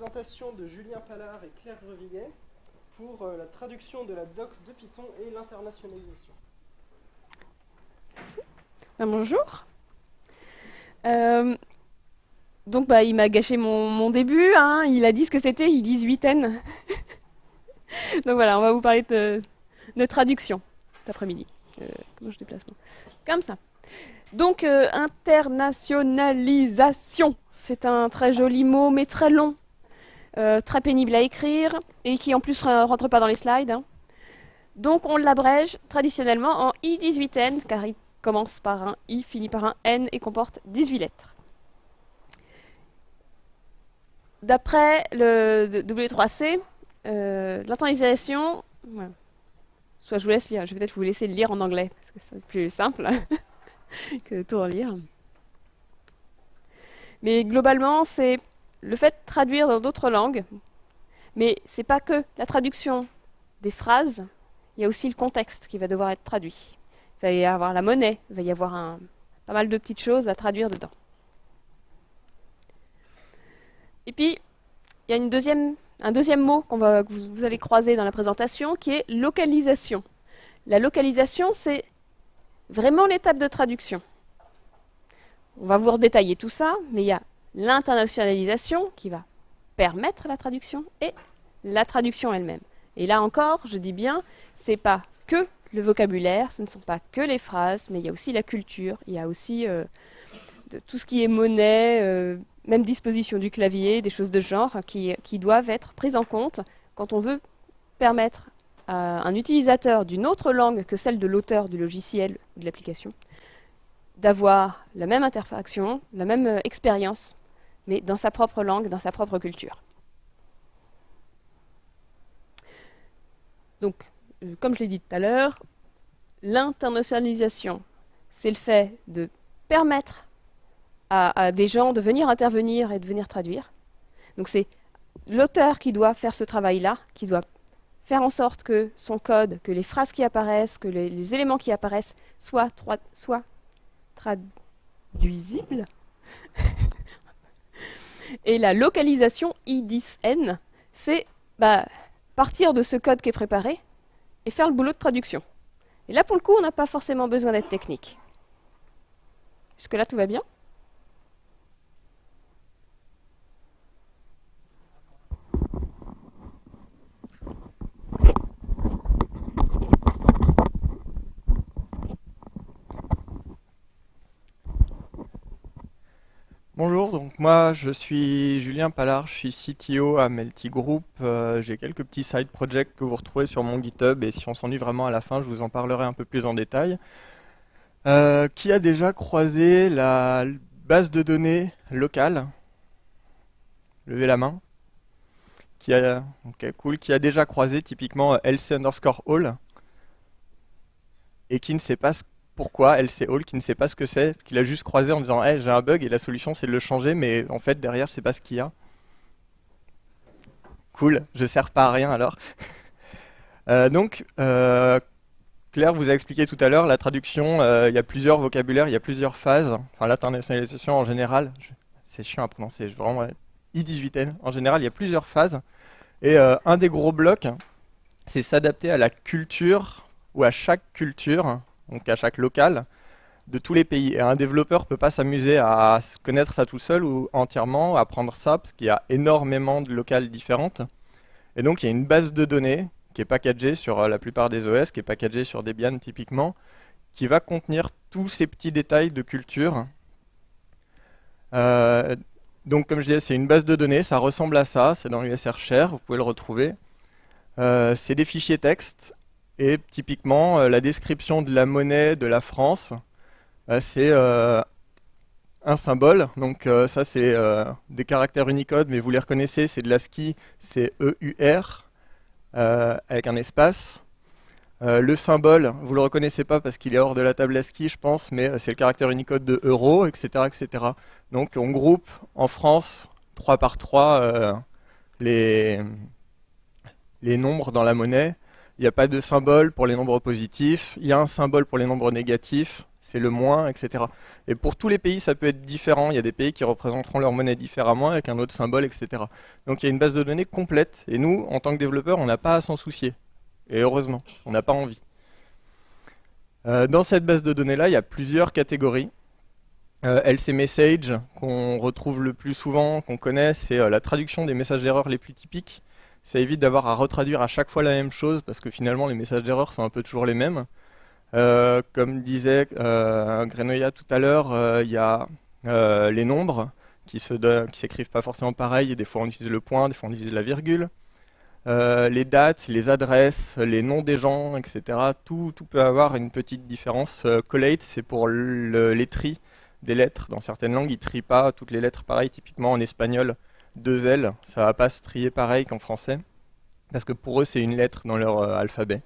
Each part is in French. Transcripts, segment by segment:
présentation de Julien Pallard et Claire Greviguet pour euh, la traduction de la doc de Python et l'internationalisation. Ben, bonjour. Euh, donc bah, il m'a gâché mon, début, hein. il a dit ce que c'était, il dit 8 n. donc voilà, on va vous parler de, de traduction cet après-midi. Euh, comment je déplace moi? Comme ça. Donc internationalisation, c'est un très joli mot mais très long. Euh, très pénible à écrire, et qui en plus ne rentre pas dans les slides. Hein. Donc on l'abrège traditionnellement en I18N, car il commence par un I, finit par un N et comporte 18 lettres. D'après le W3C, euh, soit je vous laisse lire, je vais peut-être vous laisser le lire en anglais, parce que c'est plus simple que de tout relire. Mais globalement, c'est le fait de traduire dans d'autres langues, mais c'est pas que la traduction des phrases, il y a aussi le contexte qui va devoir être traduit. Il va y avoir la monnaie, il va y avoir un, pas mal de petites choses à traduire dedans. Et puis, il y a un deuxième mot qu'on va, que vous, allez croiser dans la présentation, qui est localisation. La localisation, c'est vraiment l'étape de traduction. On va vous redétailler tout ça, mais il y a l'internationalisation qui va permettre la traduction et la traduction elle-même. Et là encore, je dis bien, c'est pas que le vocabulaire, ce ne sont pas que les phrases, mais il y a aussi la culture, il y a aussi euh, tout ce qui est monnaie, euh, même disposition du clavier, des choses de genre qui, doivent être prises en compte quand on veut permettre à un utilisateur d'une autre langue que celle de l'auteur du logiciel ou de l'application d'avoir la même interaction, la même euh, expérience mais dans sa propre langue, dans sa propre culture. Donc, euh, comme je l'ai dit tout à l'heure, l'internationalisation, c'est le fait de permettre à, des gens de venir intervenir et de venir traduire. Donc c'est l'auteur qui doit faire ce travail-là, qui doit faire en sorte que son code, que les phrases qui apparaissent, que les, éléments qui apparaissent soient, soient traduisibles Et la localisation I10N, c'est bah, partir de ce code qui est préparé et faire le boulot de traduction. Et là, pour le coup, on n'a pas forcément besoin d'être technique. Jusque-là, tout va bien Bonjour, donc moi je suis Julien Pallard, je suis CTO à Melty Group. Euh, j'ai quelques petits side projects que vous retrouvez sur mon GitHub et si on s'ennuie vraiment à la fin, je vous en parlerai un peu plus en détail. Euh, qui a déjà croisé la base de données locale? Levez la main. Qui a, cool. Qui a déjà croisé typiquement LC underscore all et qui ne sait pas ce pourquoi LC Hall qui ne sait pas ce que c'est, qu'il a juste croisé en disant hey, j'ai un bug et la solution c'est de le changer, mais en fait derrière je sais pas ce qu'il y a. Cool, je sers pas à rien alors. Euh, donc, euh, Claire vous a expliqué tout à l'heure, la traduction, euh, il y a plusieurs vocabulaires, il y a plusieurs phases. Enfin, l'internationalisation en général, c'est chiant à prononcer, vraiment, I18N, en général, il y a plusieurs phases. Et un des gros blocs, c'est s'adapter à la culture ou à chaque culture donc à chaque local, de tous les pays. Et un développeur ne peut pas s'amuser à connaître ça tout seul ou entièrement, à apprendre ça, parce qu'il y a énormément de locales différentes. Et donc il y a une base de données qui est packagée sur euh, la plupart des OS, qui est packagée sur Debian typiquement, qui va contenir tous ces petits détails de culture. Euh, donc comme je disais, c'est une base de données, ça ressemble à ça, c'est dans l'USR Share, vous pouvez le retrouver. Euh, c'est des fichiers texte et typiquement, euh, la description de la monnaie de la France, euh, c'est euh, un symbole. Donc ça, c'est des caractères Unicode, mais vous les reconnaissez, c'est de l'ASCII, c'est EUR, avec un espace. le symbole, vous ne le reconnaissez pas parce qu'il est hors de la table ASCII, je pense, mais c'est le caractère Unicode de euro, etc., etc. Donc on groupe en France, 3 par 3, les, les nombres dans la monnaie. Il n'y a pas de symbole pour les nombres positifs. Il y a un symbole pour les nombres négatifs. c'est le moins, etc. Et pour tous les pays, ça peut être différent. Il y a des pays qui représenteront leur monnaie différemment avec un autre symbole, etc. Donc il y a une base de données complète. Et nous, en tant que développeurs, on n'a pas à s'en soucier. Et heureusement, on n'a pas envie. Euh, dans cette base de données-là, il y a plusieurs catégories. Euh, LC Message, qu'on retrouve le plus souvent, qu'on connaît, c'est euh, la traduction des messages d'erreur les plus typiques. Ça évite d'avoir à retraduire à chaque fois la même chose, parce que finalement, les messages d'erreur sont un peu toujours les mêmes. Euh, comme disait euh, Grenoya tout à l'heure, euh, il y a les nombres qui s'écrivent pas forcément pareil, des fois on utilise le point, des fois on utilise la virgule. les dates, les adresses, les noms des gens, etc. Tout, tout peut avoir une petite différence. collate, c'est pour les tris des lettres. Dans certaines langues, ils ne trient pas toutes les lettres pareil. Typiquement en espagnol, deux L, ça va pas se trier pareil qu'en français. Parce que pour eux, c'est une lettre dans leur alphabet.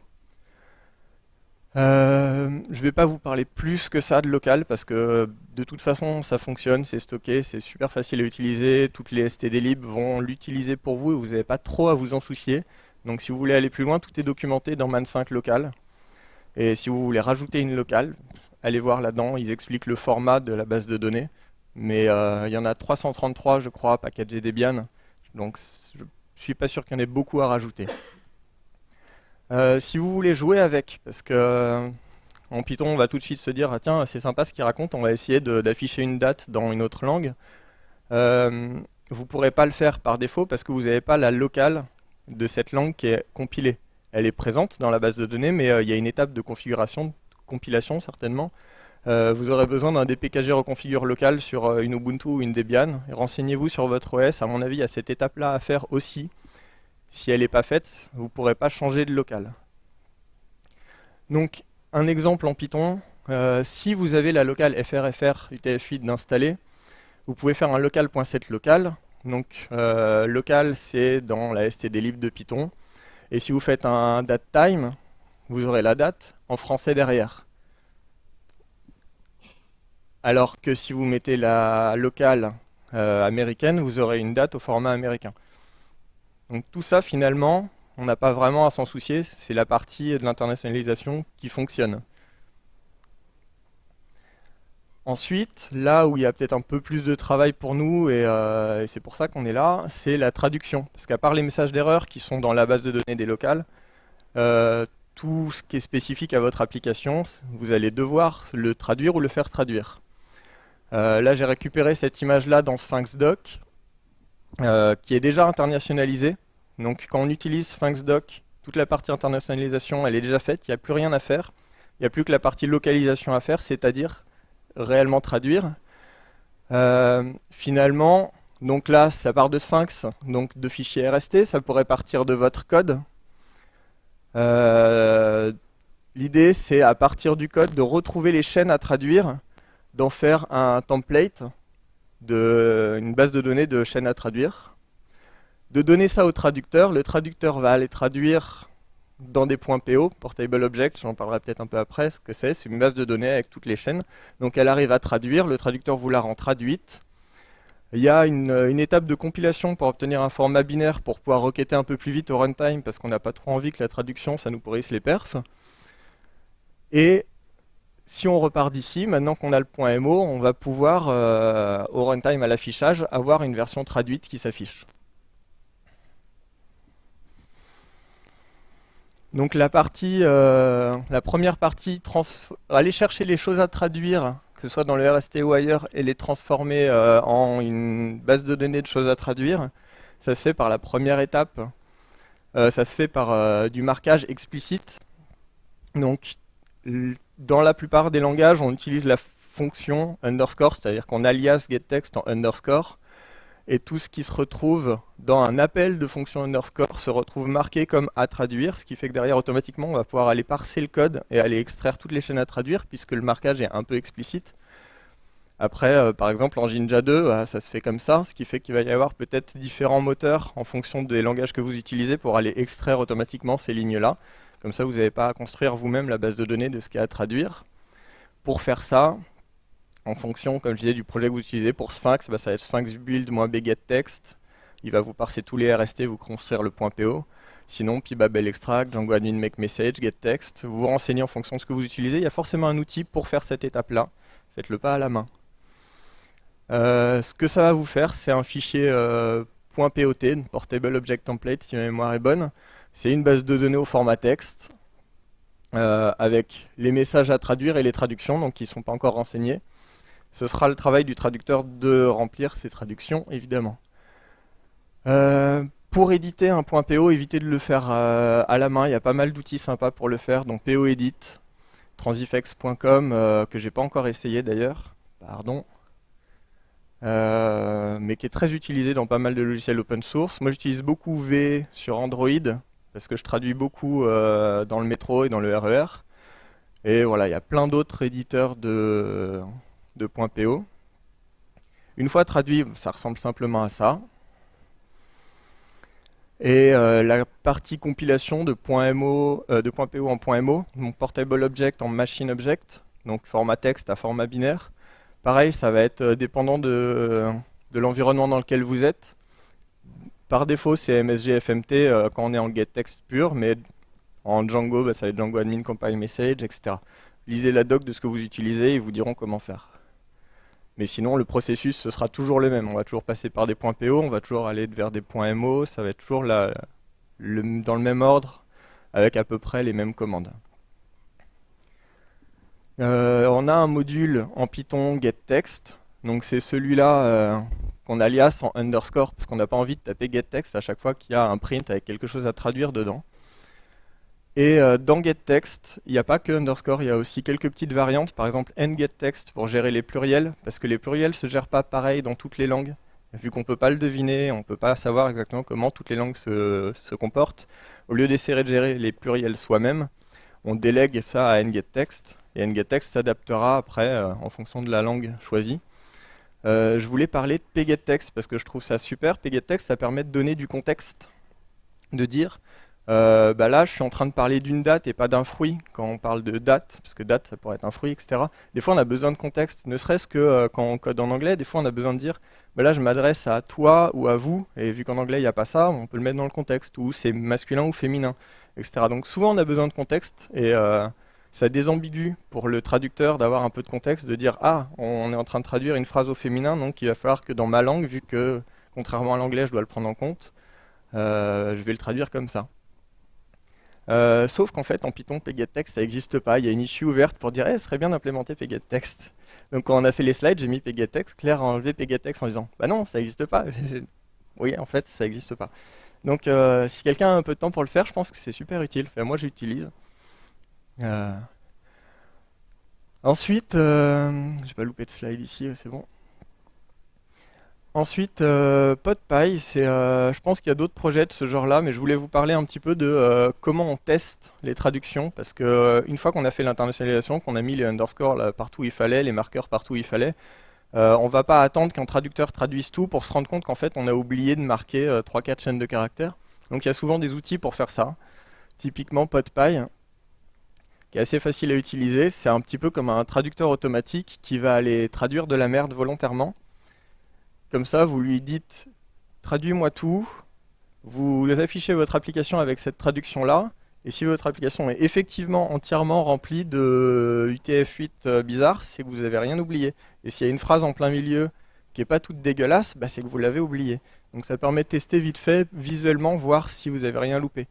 Euh, je vais pas vous parler plus que ça de local parce que de toute façon ça fonctionne, c'est stocké, c'est super facile à utiliser, toutes les STD libres vont l'utiliser pour vous et vous n'avez pas trop à vous en soucier. Donc si vous voulez aller plus loin, tout est documenté dans Man5 local. Et si vous voulez rajouter une locale, allez voir là-dedans, ils expliquent le format de la base de données. Mais euh, il y en a 333 je crois, packagés Debian, donc je suis pas sûr qu'il y en ait beaucoup à rajouter. Euh, si vous voulez jouer avec, parce que euh, en Python, on va tout de suite se dire ah, tiens, c'est sympa ce qu'il raconte, on va essayer d'afficher une date dans une autre langue. Euh, vous ne pourrez pas le faire par défaut parce que vous n'avez pas la locale de cette langue qui est compilée. Elle est présente dans la base de données, mais il y a une étape de configuration, de compilation certainement. Vous aurez besoin d'un dpkg reconfigure local sur une Ubuntu ou une Debian. Renseignez-vous sur votre OS, à mon avis, a cette étape-là à faire aussi. Si elle n'est pas faite, vous ne pourrez pas changer de local. Donc, un exemple en Python, euh, si vous avez la locale frfr utf8 d'installer, vous pouvez faire un local.set local. Donc, euh, local, c'est dans la stdlib de Python. Et si vous faites un datetime, vous aurez la date en français derrière. Alors que si vous mettez la locale euh, américaine, vous aurez une date au format américain. Donc tout ça, finalement, on n'a pas vraiment à s'en soucier, c'est la partie de l'internationalisation qui fonctionne. Ensuite, là où il y a peut-être un peu plus de travail pour nous, et, euh, c'est pour ça qu'on est là, c'est la traduction. Parce qu'à part les messages d'erreur qui sont dans la base de données des locales, euh, tout ce qui est spécifique à votre application, vous allez devoir le traduire ou le faire traduire. Euh, là, j'ai récupéré cette image-là dans Sphinx Doc. Euh, qui est déjà internationalisé. Donc quand on utilise SphinxDoc, toute la partie internationalisation, elle est déjà faite, il n'y a plus rien à faire. Il n'y a plus que la partie localisation à faire, c'est-à-dire réellement traduire. Euh, finalement, donc là, ça part de Sphinx, donc de fichiers RST, ça pourrait partir de votre code. L'idée, c'est à partir du code de retrouver les chaînes à traduire, d'en faire un template une base de données de chaînes à traduire, de donner ça au traducteur. Le traducteur va aller traduire dans des points PO, Portable Object, j'en parlerai peut-être un peu après, ce que c'est, c'est une base de données avec toutes les chaînes. Donc elle arrive à traduire, le traducteur vous la rend traduite. Il y a une, une étape de compilation pour obtenir un format binaire pour pouvoir requêter un peu plus vite au runtime parce qu'on n'a pas trop envie que la traduction, ça nous pourrisse les perfs. Et on repart d'ici, maintenant qu'on a le point MO, on va pouvoir, euh, au runtime à l'affichage, avoir une version traduite qui s'affiche. Donc la partie, euh, la première partie, aller chercher les choses à traduire, que ce soit dans le RST ou ailleurs, et les transformer euh, en une base de données de choses à traduire, ça se fait par la première étape. ça se fait par du marquage explicite. Donc dans la plupart des langages, on utilise la fonction underscore, c'est-à-dire qu'on alias getText en underscore, et tout ce qui se retrouve dans un appel de fonction underscore se retrouve marqué comme à traduire, ce qui fait que derrière, automatiquement, on va pouvoir aller parser le code et aller extraire toutes les chaînes à traduire, puisque le marquage est un peu explicite. Après, euh, par exemple, en Jinja 2, bah, ça se fait comme ça, ce qui fait qu'il va y avoir peut-être différents moteurs en fonction des langages que vous utilisez pour aller extraire automatiquement ces lignes-là. Comme ça, vous n'avez pas à construire vous-même la base de données de ce qu'il y a à traduire. Pour faire ça, en fonction, comme je disais, du projet que vous utilisez, pour Sphinx, bah, ça va être Sphinx build-bgettext. Il va vous parser tous les RST, vous construire le .po. Sinon, Pibabel Extract, Django Admin Make Message, GetText, vous vous renseignez en fonction de ce que vous utilisez. Il y a forcément un outil pour faire cette étape-là. Faites-le pas à la main. Euh, ce que ça va vous faire, c'est un fichier euh, .pot, Portable Object Template, si ma mémoire est bonne. C'est une base de données au format texte, euh, avec les messages à traduire et les traductions, donc qui ne sont pas encore renseignés. Ce sera le travail du traducteur de remplir ces traductions, évidemment. pour éditer un .po, évitez de le faire à la main, il y a pas mal d'outils sympas pour le faire, donc POEdit, transifex.com, que j'ai pas encore essayé d'ailleurs, pardon. Euh, mais qui est très utilisé dans pas mal de logiciels open source. Moi j'utilise beaucoup V sur Android, parce que je traduis beaucoup euh, dans le métro et dans le RER. E et voilà, il y a plein d'autres éditeurs de, .po. Une fois traduit, ça ressemble simplement à ça. Et euh, la partie compilation de, .mo, de .po en .mo, donc portable object en machine object, donc format texte à format binaire. Pareil, ça va être euh, dépendant de, l'environnement dans lequel vous êtes. Par défaut, c'est MSG FMT euh, quand on est en getText pur, mais en Django, bah, ça va être Django admin compile message, etc. Lisez la doc de ce que vous utilisez, ils vous diront comment faire. Mais sinon, le processus, ce sera toujours le même. On va toujours passer par des points PO, on va toujours aller vers des points MO, ça va être toujours dans le même ordre, avec à peu près les mêmes commandes. Euh, on a un module en Python getText. Donc c'est celui-là euh, qu'on alias en underscore parce qu'on n'a pas envie de taper getText à chaque fois qu'il y a un print avec quelque chose à traduire dedans. Et euh, dans getText, il n'y a pas que underscore, il y a aussi quelques petites variantes, par exemple nGetText pour gérer les pluriels, parce que les pluriels ne se gèrent pas pareil dans toutes les langues. Vu qu'on ne peut pas le deviner, on ne peut pas savoir exactement comment toutes les langues se, comportent, au lieu d'essayer de gérer les pluriels soi-même, on délègue ça à nGetText, et nGetText s'adaptera après euh, en fonction de la langue choisie. Euh, je voulais parler de pgettext parce que je trouve ça super. pgettext, ça permet de donner du contexte, de dire, euh, bah là, je suis en train de parler d'une date et pas d'un fruit quand on parle de date, parce que date, ça pourrait être un fruit, etc. Des fois, on a besoin de contexte, ne serait-ce que quand on code en anglais, des fois, on a besoin de dire, bah là, je m'adresse à toi ou à vous, et vu qu'en anglais, il n'y a pas ça, on peut le mettre dans le contexte, ou c'est masculin ou féminin, etc. Donc souvent, on a besoin de contexte, et ça désambigue pour le traducteur d'avoir un peu de contexte, de dire ah, on est en train de traduire une phrase au féminin, donc il va falloir que dans ma langue, vu que contrairement à l'anglais, je dois le prendre en compte, euh, je vais le traduire comme ça. Euh, sauf qu'en fait, en Python, pgetText, ça n'existe pas. Il y a une issue ouverte pour dire, eh, ce serait bien d'implémenter pgetText. Donc quand on a fait les slides, j'ai mis pgetText. Claire a enlevé pgetText en disant, bah non, ça n'existe pas. oui, en fait, ça n'existe pas. Donc euh, si quelqu'un a un peu de temps pour le faire, je pense que c'est super utile. moi, j'utilise. Euh, ensuite, euh, j'ai pas loupé de slide ici, c'est bon. Ensuite, euh, PodPy, c'est, je pense qu'il y a d'autres projets de ce genre-là, mais je voulais vous parler un petit peu de comment on teste les traductions, parce que une fois qu'on a fait l'internationalisation, qu'on a mis les underscores partout où il fallait, les marqueurs partout où il fallait, on va pas attendre qu'un traducteur traduise tout pour se rendre compte qu'en fait on a oublié de marquer 3-4 chaînes de caractères. Donc il y a souvent des outils pour faire ça. Typiquement PodPy, qui est assez facile à utiliser. C'est un petit peu comme un traducteur automatique qui va aller traduire de la merde volontairement. Comme ça, vous lui dites « traduis-moi tout », vous affichez votre application avec cette traduction-là, et si votre application est effectivement entièrement remplie de UTF-8 euh, bizarres, c'est que vous n'avez rien oublié. Et s'il y a une phrase en plein milieu qui n'est pas toute dégueulasse, bah c'est que vous l'avez oublié. Donc ça permet de tester vite fait, visuellement, voir si vous n'avez rien loupé.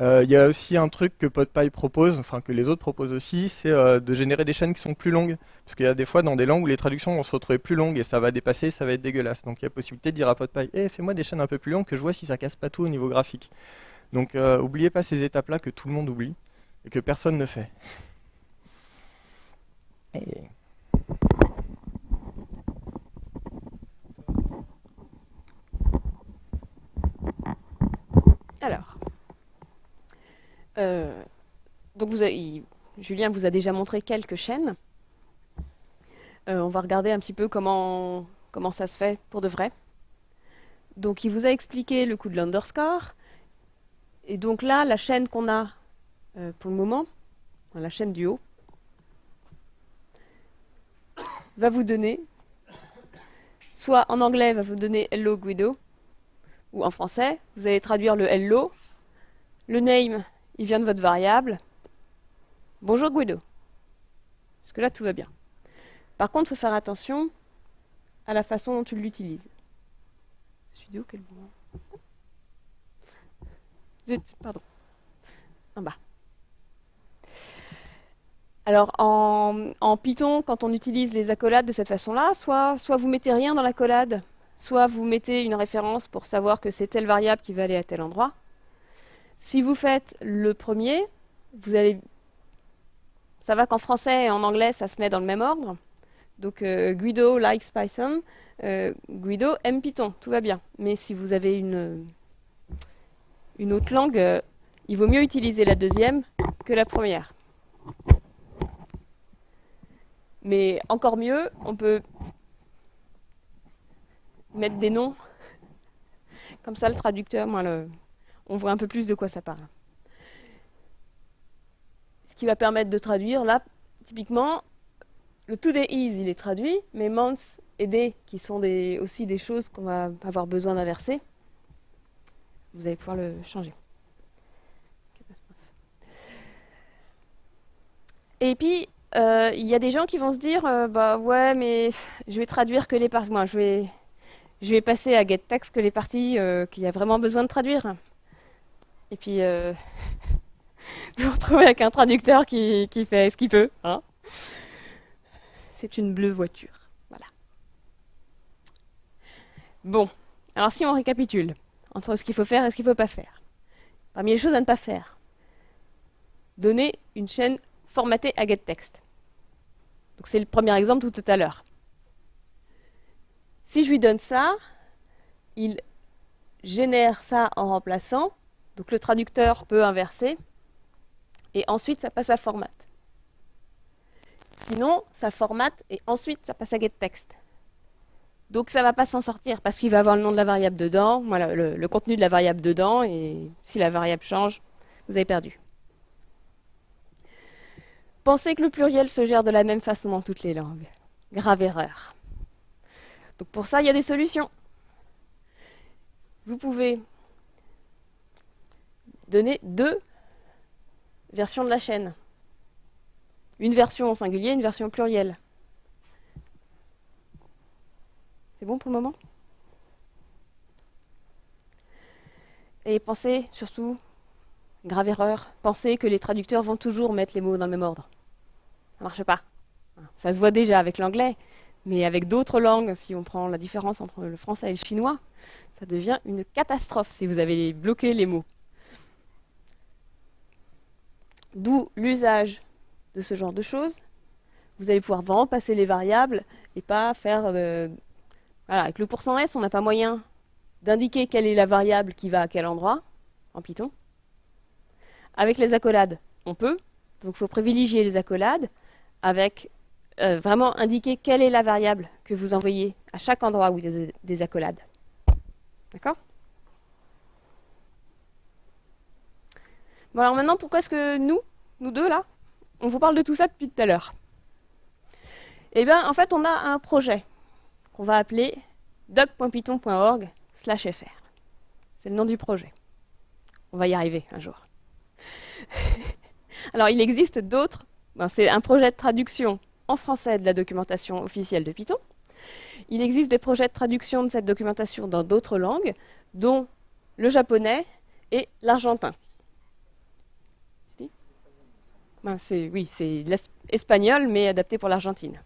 Euh, il y a aussi un truc que PodPy propose, enfin que les autres proposent aussi, c'est euh, de générer des chaînes qui sont plus longues. Parce qu'il y a des fois dans des langues où les traductions vont se retrouver plus longues et ça va dépasser, ça va être dégueulasse. Donc il y a possibilité de dire à PodPy, eh, fais-moi des chaînes un peu plus longues que je vois si ça casse pas tout au niveau graphique. Donc euh, oubliez pas ces étapes-là que tout le monde oublie et que personne ne fait. Alors, euh, donc vous Julien vous a déjà montré quelques chaînes. Euh, on va regarder un petit peu comment, comment ça se fait pour de vrai. Donc il vous a expliqué le coup de l'underscore. Et donc là, la chaîne qu'on a euh, pour le moment, la chaîne du haut, va vous donner, soit en anglais va vous donner Hello Guido, ou en français, vous allez traduire le Hello Le name, il vient de votre variable. Bonjour Guido. Parce que là, tout va bien? Par contre, il faut faire attention à la façon dont tu l'utilises. Studio, quel moment? Zut, pardon. En bas. Alors, en, en, Python, quand on utilise les accolades de cette façon-là, soit, soit vous mettez rien dans l'accolade, soit vous mettez une référence pour savoir que c'est telle variable qui va aller à tel endroit. Si vous faites le premier, vous allez... Ça va qu'en français et en anglais, ça se met dans le même ordre. Donc euh, Guido likes Python, euh, Guido aime Python, tout va bien. Mais si vous avez une, une autre langue, euh, il vaut mieux utiliser la deuxième que la première. Mais encore mieux, on peut mettre des noms. Comme ça, le traducteur, moi, le, on voit un peu plus de quoi ça parle. Ce qui va permettre de traduire, là, typiquement, le today is, il est traduit, mais months et day, qui sont aussi des choses qu'on va avoir besoin d'inverser, vous allez pouvoir le changer. Et puis, euh, il y a des gens qui vont se dire, euh, bah ouais, mais je vais traduire que les parties. Moi, je vais, passer à getText que les parties euh, qu'il y a vraiment besoin de traduire. Et puis, vous vous retrouvez avec un traducteur qui, qui fait ce qu'il peut. Hein C'est une bleue voiture. Voilà. Bon, alors si on récapitule entre ce qu'il faut faire et ce qu'il ne faut pas faire. Parmi les choses à ne pas faire, donner une chaîne formatée à getText. Donc c'est le premier exemple tout, tout à l'heure. Si je lui donne ça, il génère ça en remplaçant. Donc le traducteur peut inverser. Et ensuite, ça passe à format. Sinon, ça formate et ensuite, ça passe à getText. Donc ça ne va pas s'en sortir parce qu'il va avoir le nom de la variable dedans, le, contenu de la variable dedans, et si la variable change, vous avez perdu. Pensez que le pluriel se gère de la même façon dans toutes les langues. Grave erreur. Donc pour ça, il y a des solutions. Vous pouvez donner deux versions de la chaîne. Une version au singulier, une version au pluriel. C'est bon pour le moment? Et pensez surtout, grave erreur, pensez que les traducteurs vont toujours mettre les mots dans le même ordre. Ça ne marche pas. Ça se voit déjà avec l'anglais, mais avec d'autres langues, si on prend la différence entre le français et le chinois, ça devient une catastrophe si vous avez bloqué les mots. D'où l'usage de ce genre de choses. Vous allez pouvoir vraiment passer les variables et pas faire... Euh, voilà, avec le pourcent %s, on n'a pas moyen d'indiquer quelle est la variable qui va à quel endroit, en Python. Avec les accolades, on peut. Donc il faut privilégier les accolades avec euh, vraiment indiquer quelle est la variable que vous envoyez à chaque endroit où il y a des accolades. D'accord? Bon alors maintenant, pourquoi est-ce que nous, nous deux là, on vous parle de tout ça depuis tout à l'heure? Eh bien, en fait, on a un projet qu'on va appeler doc.python.org fr. C'est le nom du projet. On va y arriver un jour. alors, il existe d'autres ben, c'est un projet de traduction en français de la documentation officielle de Python. Il existe des projets de traduction de cette documentation dans d'autres langues, dont le japonais et l'argentin. Ben, oui, c'est l'espagnol, mais adapté pour l'Argentine.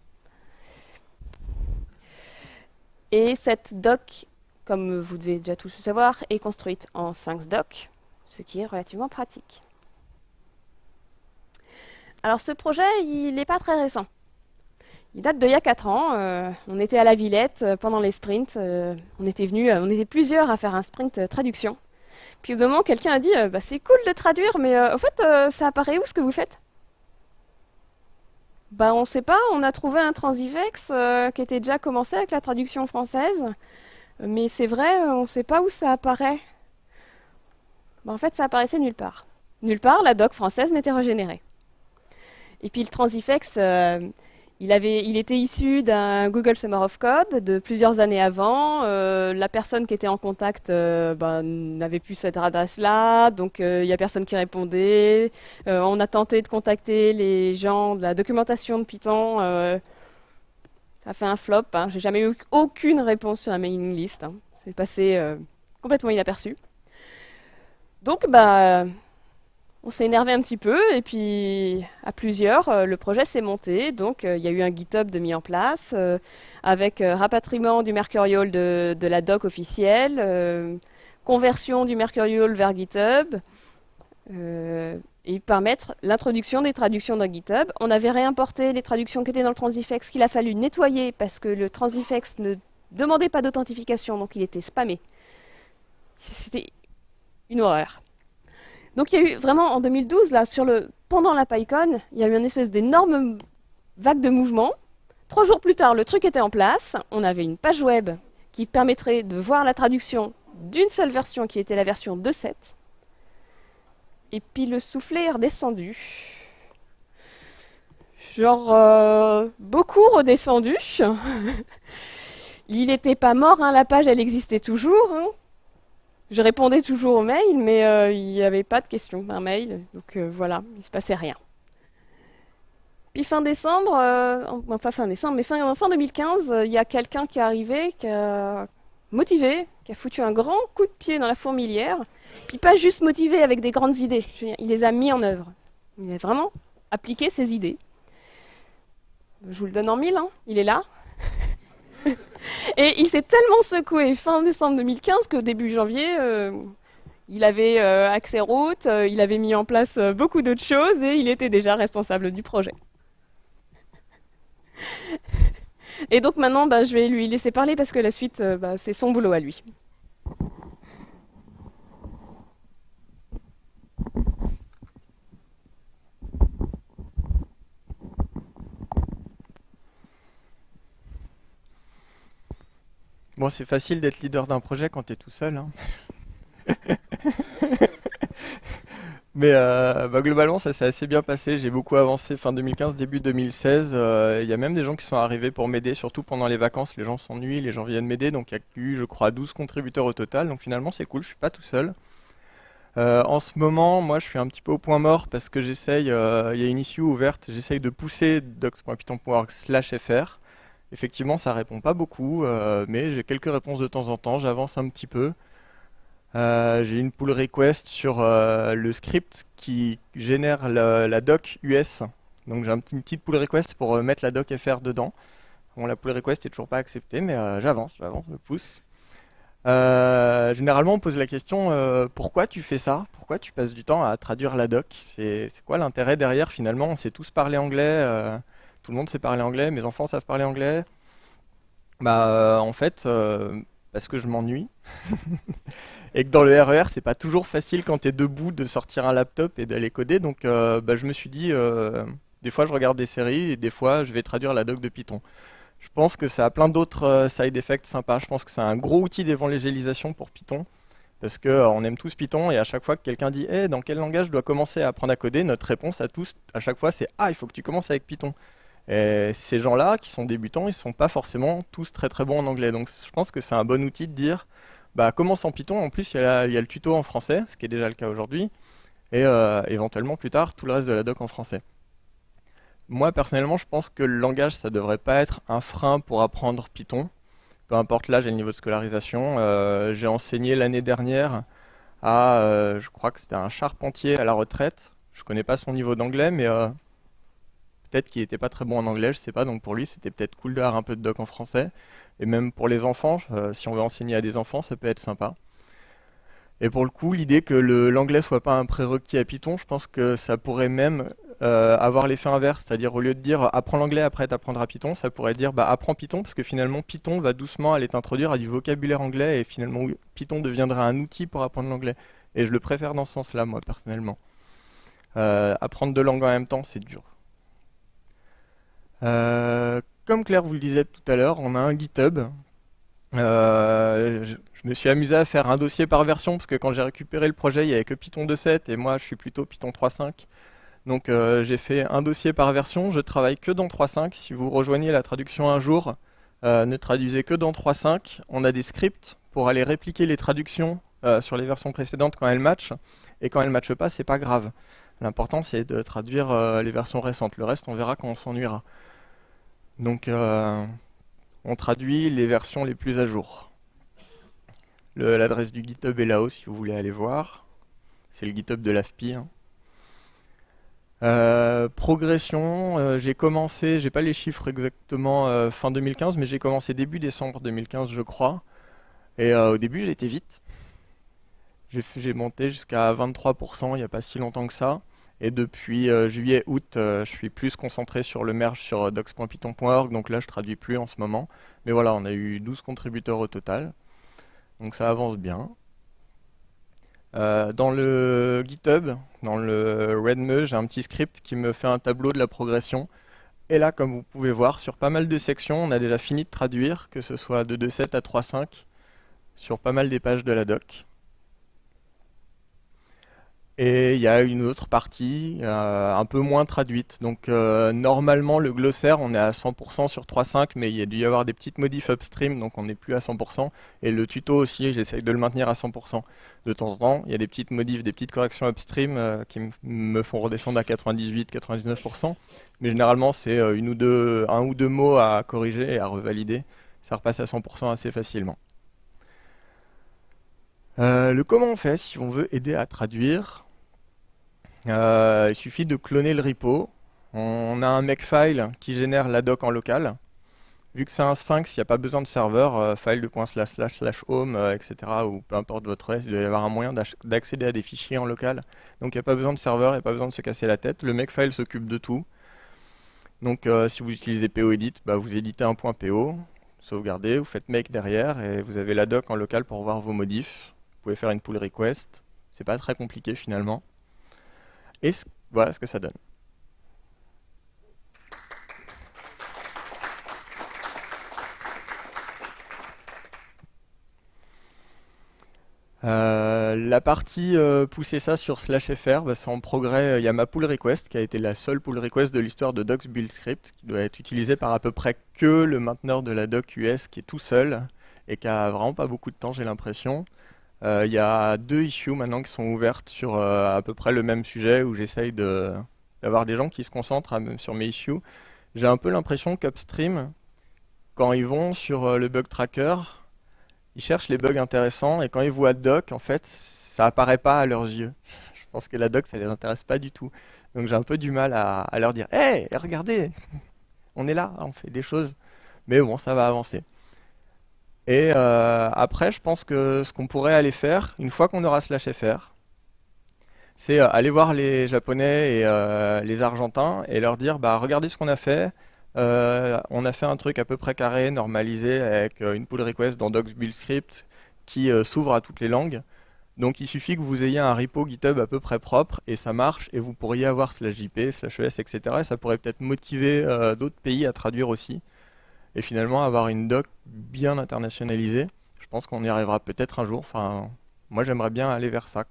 Et cette doc, comme vous devez déjà tous le savoir, est construite en Sphinx Doc, ce qui est relativement pratique. Alors ce projet, il n'est pas très récent. Il date d'il y a 4 ans. Euh, on était à la Villette euh, pendant les sprints. Euh, on était venus, on était plusieurs à faire un sprint traduction. Puis au moment, quelqu'un a dit bah, C'est cool de traduire, mais au fait, ça apparaît où ce que vous faites? Bah, On sait pas. On a trouvé un transivex qui était déjà commencé avec la traduction française. Mais c'est vrai, on ne sait pas où ça apparaît. Bah, en fait, ça apparaissait nulle part. Nulle part, la doc française n'était régénérée. Et puis le transifex, euh, il, était issu d'un Google Summer of Code de plusieurs années avant. Euh, la personne qui était en contact euh, ben, n'avait plus cette adresse-là, donc il n'y a personne qui répondait. on a tenté de contacter les gens de la documentation de Python. ça a fait un flop. Hein. J'ai jamais eu aucune réponse sur la mailing list. Hein. C'est passé complètement inaperçu. Donc, bah, on s'est énervé un petit peu et puis à plusieurs, euh, le projet s'est monté. Donc euh, il y a eu un GitHub de mis en place euh, avec rapatriement du Mercurial de, la doc officielle, conversion du Mercurial vers GitHub et permettre l'introduction des traductions dans GitHub. On avait réimporté les traductions qui étaient dans le Transifex qu'il a fallu nettoyer parce que le Transifex ne demandait pas d'authentification, donc il était spammé. C'était une horreur. Donc il y a eu vraiment en 2012, là, sur le, pendant la PyCon, il y a eu une espèce d'énorme vague de mouvement. Trois jours plus tard, le truc était en place. On avait une page web qui permettrait de voir la traduction d'une seule version qui était la version 2.7. Et puis le soufflet est redescendu. Genre, euh, beaucoup redescendu. Il n'était pas mort, hein, la page elle existait toujours. Hein. Je répondais toujours aux mails, mais euh, il n'y avait pas de questions par mail. Donc euh, voilà, il ne se passait rien. Puis fin décembre, euh, enfin fin décembre, mais fin, fin 2015, il y a quelqu'un qui est arrivé, qui a motivé, qui a foutu un grand coup de pied dans la fourmilière. Puis pas juste motivé avec des grandes idées, il les a mis en œuvre. Il a vraiment appliqué ses idées. Je vous le donne en mille, hein. il est là. Et il s'est tellement secoué fin décembre 2015 qu'au début janvier, euh, il avait euh, accès route, euh, il avait mis en place beaucoup d'autres choses et il était déjà responsable du projet. Et donc maintenant, bah, je vais lui laisser parler parce que la suite, bah, c'est son boulot à lui. Bon, c'est facile d'être leader d'un projet quand tu es tout seul. Hein. Mais euh, bah, globalement, ça s'est assez bien passé. J'ai beaucoup avancé fin 2015, début 2016. Euh, il y a même des gens qui sont arrivés pour m'aider, surtout pendant les vacances. Les gens s'ennuient, les gens viennent m'aider. Donc il y a eu, je crois, 12 contributeurs au total. Donc finalement, c'est cool, je suis pas tout seul. Euh, en ce moment, moi, je suis un petit peu au point mort parce que j'essaye, il y a une issue ouverte, j'essaye de pousser docs.python.org/fr Effectivement, ça répond pas beaucoup, euh, mais j'ai quelques réponses de temps en temps, j'avance un petit peu. Euh, j'ai une pull request sur euh, le script qui génère la, doc US. Donc j'ai une petite pull request pour mettre la doc FR dedans. La pull request est toujours pas acceptée, mais j'avance, j'avance, je pousse. généralement, on pose la question pourquoi tu fais ça? Pourquoi tu passes du temps à traduire la doc? C'est quoi l'intérêt derrière Finalement, on sait tous parler anglais tout le monde sait parler anglais, mes enfants savent parler anglais. Bah, euh, en fait, euh, parce que je m'ennuie. et que dans le RER, e c'est pas toujours facile quand tu es debout de sortir un laptop et d'aller coder. Donc, euh, bah, je me suis dit, des fois, je regarde des séries et des fois, je vais traduire la doc de Python. Je pense que ça a plein d'autres side effects sympas. Je pense que c'est un gros outil d'évangélisation pour Python. Parce qu'on aime tous Python et à chaque fois que quelqu'un dit hey, dans quel langage je dois commencer à apprendre à coder, notre réponse à tous, à chaque fois, c'est Ah, il faut que tu commences avec Python. Et ces gens-là, qui sont débutants, ils ne sont pas forcément tous très très bons en anglais. Donc je pense que c'est un bon outil de dire, bah, commence en Python, en plus il y, a, le tuto en français, ce qui est déjà le cas aujourd'hui, et euh, éventuellement plus tard tout le reste de la doc en français. Moi personnellement, je pense que le langage, ça ne devrait pas être un frein pour apprendre Python, peu importe l'âge et le niveau de scolarisation. Euh, j'ai enseigné l'année dernière à, euh, je crois que c'était un charpentier à la retraite, je ne connais pas son niveau d'anglais, mais peut-être qu'il n'était pas très bon en anglais, je sais pas, donc pour lui c'était peut-être cool d'avoir un peu de doc en français. Et même pour les enfants, euh, si on veut enseigner à des enfants, ça peut être sympa. Et pour le coup, l'idée que l'anglais soit pas un prérequis à Python, je pense que ça pourrait même euh, avoir l'effet inverse, c'est-à-dire au lieu de dire apprends l'anglais après t'apprendras Python, ça pourrait dire bah, apprends Python parce que finalement Python va doucement aller t'introduire à du vocabulaire anglais et finalement Python deviendra un outil pour apprendre l'anglais. Et je le préfère dans ce sens-là, moi personnellement. Euh, apprendre deux langues en même temps, c'est dur. Euh, comme Claire vous le disait tout à l'heure, on a un GitHub. Euh, je, me suis amusé à faire un dossier par version parce que quand j'ai récupéré le projet, il n'y avait que Python 2.7 et moi je suis plutôt Python 3.5. Donc euh, j'ai fait un dossier par version, je travaille que dans 3.5. Si vous rejoignez la traduction un jour, ne traduisez que dans 3.5. On a des scripts pour aller répliquer les traductions sur les versions précédentes quand elles matchent. Et quand elles ne matchent pas, c'est pas grave. L'important c'est de traduire les versions récentes. Le reste, on verra quand on s'ennuiera. Donc on traduit les versions les plus à jour. L'adresse du GitHub est là-haut si vous voulez aller voir. C'est le GitHub de l'AFPI. Hein. Euh, progression, euh, j'ai commencé, j'ai pas les chiffres exactement euh, fin 2015, mais j'ai commencé début décembre 2015 je crois. Et au début j'ai été vite. J'ai monté jusqu'à 23% il n'y a pas si longtemps que ça. Et depuis juillet-août, je suis plus concentré sur le merge sur docs.python.org, donc là je traduis plus en ce moment. Mais voilà, on a eu 12 contributeurs au total. Donc ça avance bien. Euh, dans le GitHub, dans le RedMe, j'ai un petit script qui me fait un tableau de la progression. Et là, comme vous pouvez voir, sur pas mal de sections, on a déjà fini de traduire, que ce soit de 2.7 à 3.5, sur pas mal des pages de la doc. Et il y a une autre partie euh, un peu moins traduite. Donc euh, normalement le glossaire on est à 100% sur 3.5 mais il y a dû y avoir des petites modifs upstream donc on n'est plus à 100%. Et le tuto aussi j'essaye de le maintenir à 100%. De temps en temps il y a des petites modifs, des petites corrections upstream euh, qui me font redescendre à 98-99%. Mais généralement c'est une ou deux, un ou deux mots à corriger et à revalider. Ça repasse à 100% assez facilement. le comment on fait si on veut aider à traduire? Il suffit de cloner le repo. On a un makefile qui génère la doc en local. Vu que c'est un Sphinx, il n'y a pas besoin de serveur, euh, file de slash slash home, euh, etc. ou peu importe votre OS, il doit y avoir un moyen d'accéder à des fichiers en local. Donc il n'y a pas besoin de serveur, il n'y a pas besoin de se casser la tête. Le makefile s'occupe de tout. Donc si vous utilisez POEdit, bah, vous éditez un .po, sauvegardez, vous faites make derrière et vous avez la doc en local pour voir vos modifs. Vous pouvez faire une pull request. C'est pas très compliqué finalement. Et voilà ce que ça donne. Euh, la partie euh, pousser ça sur slash fr, bah, c'est en progrès. Il y a ma pull request qui a été la seule pull request de l'histoire de docs build script qui doit être utilisée par à peu près que le mainteneur de la doc US qui est tout seul et qui a vraiment pas beaucoup de temps, j'ai l'impression. Euh, il y a deux issues maintenant qui sont ouvertes sur euh, à peu près le même sujet où j'essaye d'avoir des gens qui se concentrent sur mes issues. J'ai un peu l'impression qu'Upstream, quand ils vont sur euh, le bug tracker, ils cherchent les bugs intéressants et quand ils voient doc, en fait, ça apparaît pas à leurs yeux. Je pense que la doc, ça les intéresse pas du tout. Donc j'ai un peu du mal à, à leur dire Hé, regardez, on est là, on fait des choses. Mais bon, ça va avancer. Et euh, après, je pense que ce qu'on pourrait aller faire, une fois qu'on aura slash fr, c'est euh, aller voir les Japonais et euh, les Argentins et leur dire, bah regardez ce qu'on a fait. on a fait un truc à peu près carré, normalisé, avec une pull request dans docs build script qui s'ouvre à toutes les langues. Donc il suffit que vous ayez un repo GitHub à peu près propre et ça marche et vous pourriez avoir slash JP, slash ES, etc. Et ça pourrait peut-être motiver d'autres pays à traduire aussi et finalement avoir une doc bien internationalisée. Je pense qu'on y arrivera peut-être un jour. Moi j'aimerais bien aller vers ça.